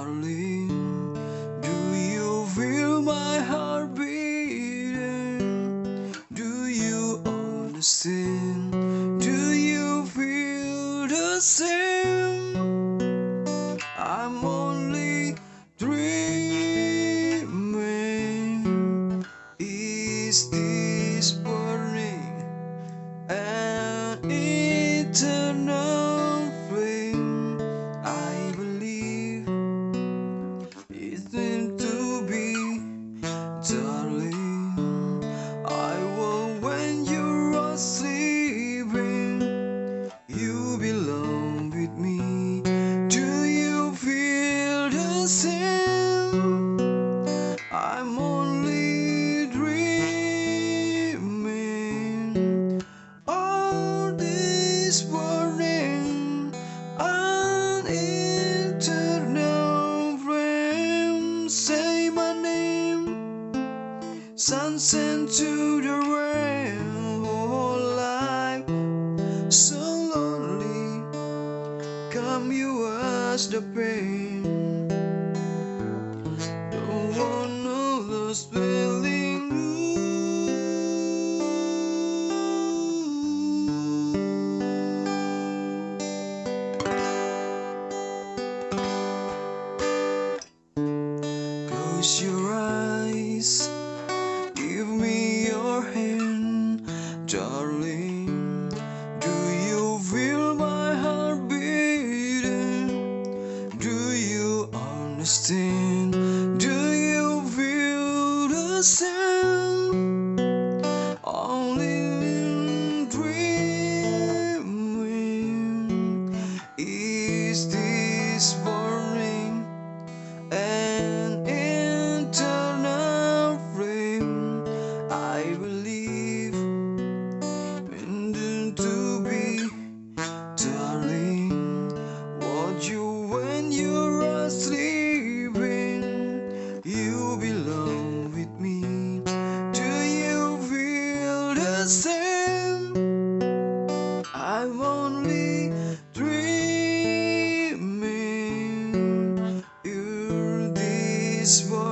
darling. Do you feel my heart beating? Do you understand? Do you feel the same? I'm only dreaming. Is this Sunset to the rain, whole life so lonely. Come, you wash the pain. Don't wanna lose feeling. Close your eyes. You Same. I'm only dreaming You're this one